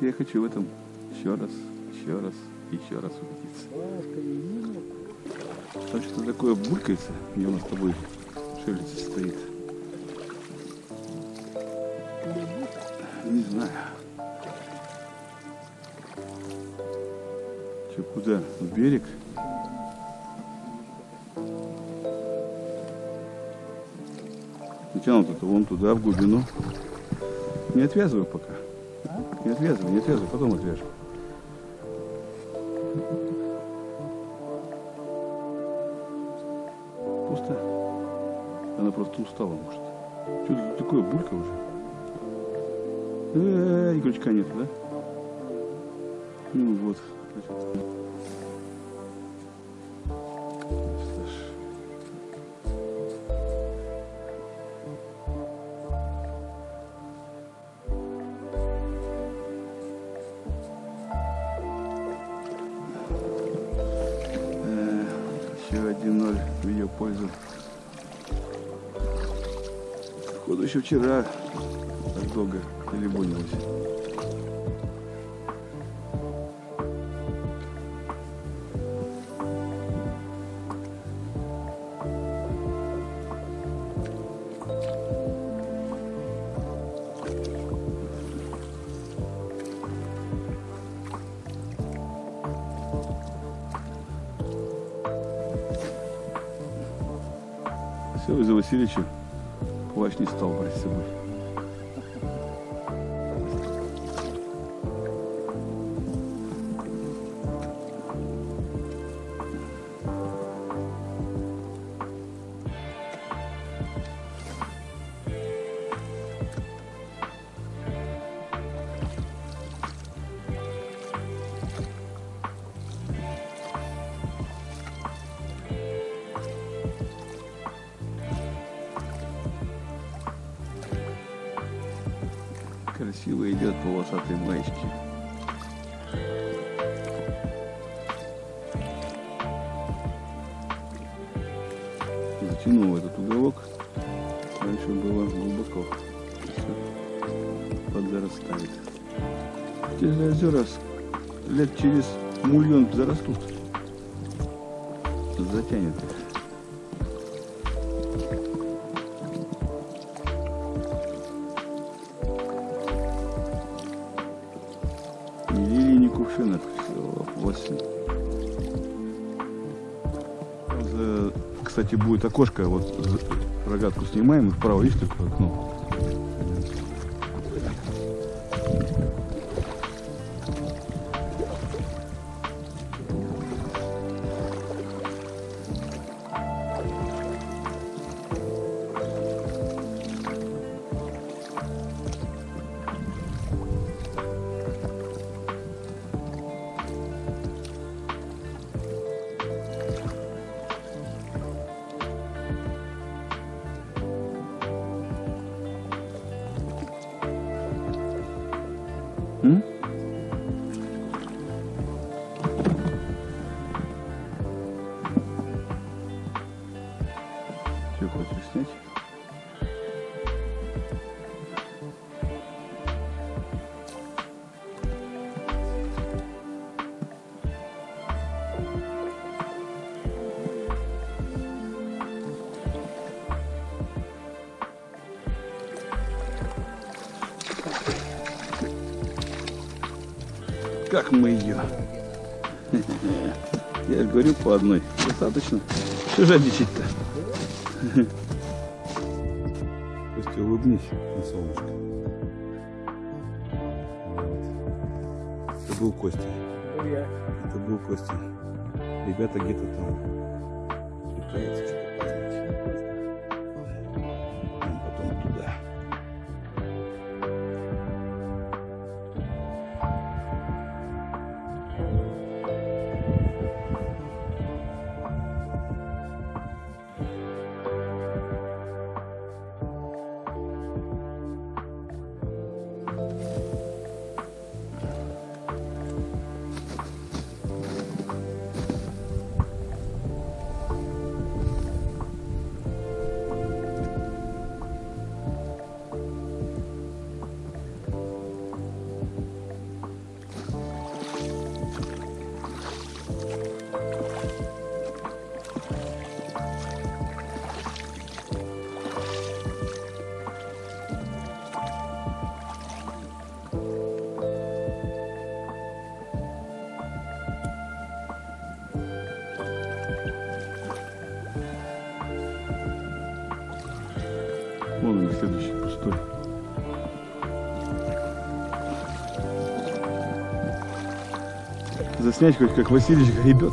Вот я хочу в этом еще раз, еще раз, еще раз убедиться. Там что такое булькается, где у нас с тобой шелец стоит. Не знаю. Че, куда? В берег? Натянуто-то вон туда, в глубину. Не отвязывай пока. Не отвязывай, не отвязывай, потом отвяжем. Пусто? Она просто устала, может. Что это такое, булька уже? Э, и крючка нет, да? Ну вот. Походу еще вчера так долго телебонилась. Все, из-за Васильевича плащ не стал брать с собой. Красиво идет полосатый маечки. Затянул этот уголок. Раньше было глубоко. Все подзарастает. Эти озера с- лет через мульон зарастут. Затянет их. Кстати, будет окошко. Вот рогатку снимаем, и вправо есть такое окно. Как мы ее? Я же говорю по одной. Достаточно. Что жадничать-то? Костя, улыбнись на солнышко. Вот. Это был Костя. Это был Костя. Ребята где-то там пытаются Заснять хоть как Васильевич гребет.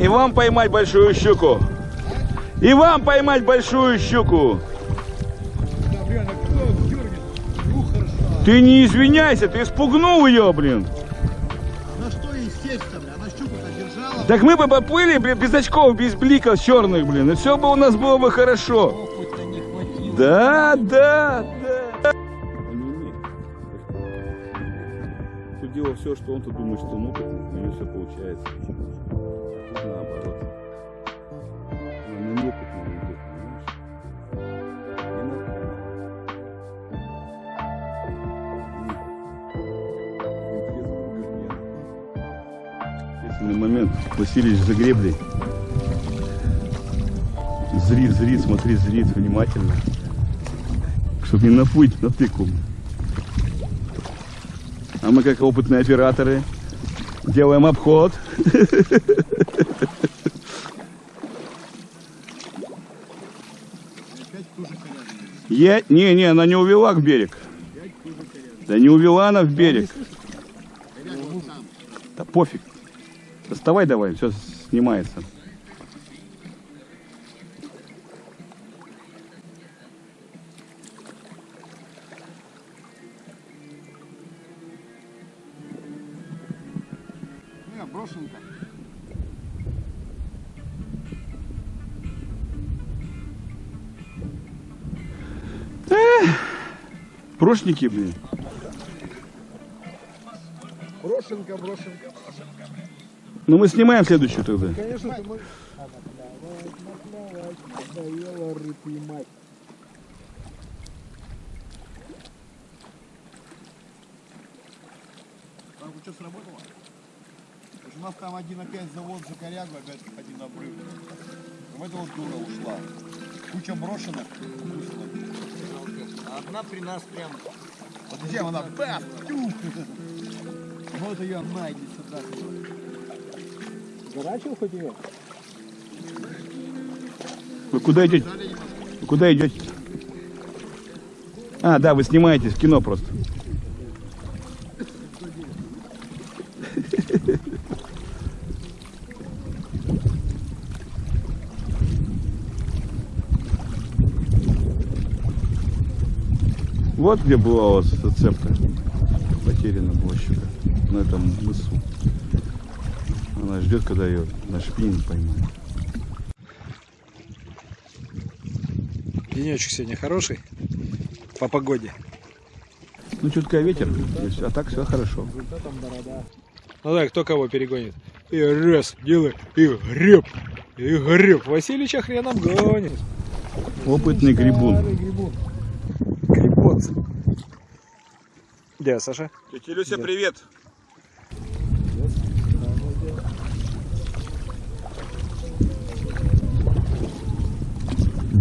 И вам поймать большую щуку. И вам поймать большую щуку. Да, блин, а кто дергает? Ну хорошо. Ты не извиняйся, ты испугнул ее, блин. На что ей сесть-то, бля? Она щуку-то держала. Так мы бы поплыли, блин, без очков, без бликов черных, блин. И все бы у нас было бы хорошо. Да, да, да. Тут дело все, что он-то думает, что он опытный, у него все получается. Тут наоборот. Ответственный момент. Васильевич за греблей. Зрит, зрит, смотри, зрит внимательно. Чтобы не наплыть на тыку. А мы, как опытные операторы, делаем обход. Я... Не, не, она не увела к берег. Да не увела она в берег. Да пофиг. Доставай давай, все снимается. Брошенка. Прошники, блин. Брошенка, брошенка, брошенка. Ну мы снимаем следующую тогда. Конечно, ты можешь... Надоело рыб поймать. Так, вот что сработало? У нас там один опять завод за корягу, опять один обрыв. В это вот дура ушла. Куча брошенок. А одна при нас прям. Вот зачем она? Тюх! Вот ее найди сюда. Зарачил хоть ее? Вы куда идете? Вы куда идете? А, да, вы снимаете в кино просто. Вот где была у вас зацепка. Потеряна щука. На этом мысу. Она ждет, когда ее на шпининг поймает. Денечек сегодня хороший. По погоде. Ну, чутка ветер, всё, а так все хорошо. Ну да, кто кого перегонит. И раз, делай, и греб. И греб. Васильича хреном гонит. Опытный грибун. Грибот. Где, Саша? Тетя Люся, привет.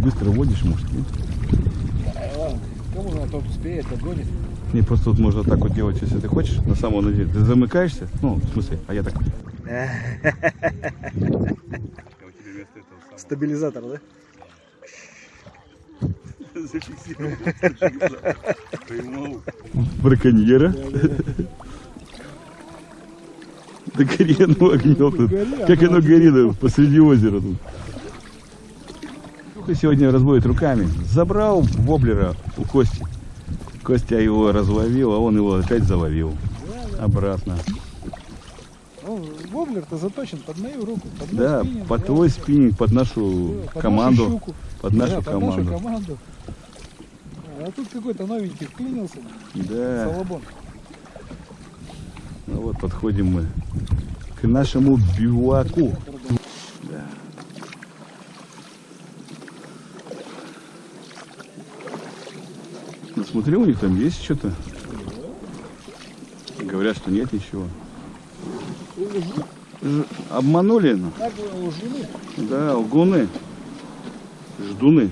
Быстро водишь, может, нет? Кому на тот успеет, догонит. Не, просто тут можно так вот делать, если ты хочешь, на самом деле. Ты замыкаешься, ну, в смысле, а я так. Стабилизатор, да? Браконьера. Оно огнем тут. Как оно горит посреди озера тут. Только сегодня разводит руками. Забрал воблера у Кости. Костя его разловил, а он его опять заловил. Обратно. Ну, воблер-то заточен под мою руку. Под мой Да, спиннинг, под твой спиннинг, под нашу Да, под команду. нашу щуку. Под нашу Да, под команду. нашу команду. А тут какой-то новенький вклинился. Да. Салабон. Ну вот подходим мы к нашему биваку. Да. Смотри, у них там есть что-то. Говорят, что нет ничего. Ж- Обманули, ну. Да, лгуны. Ждуны.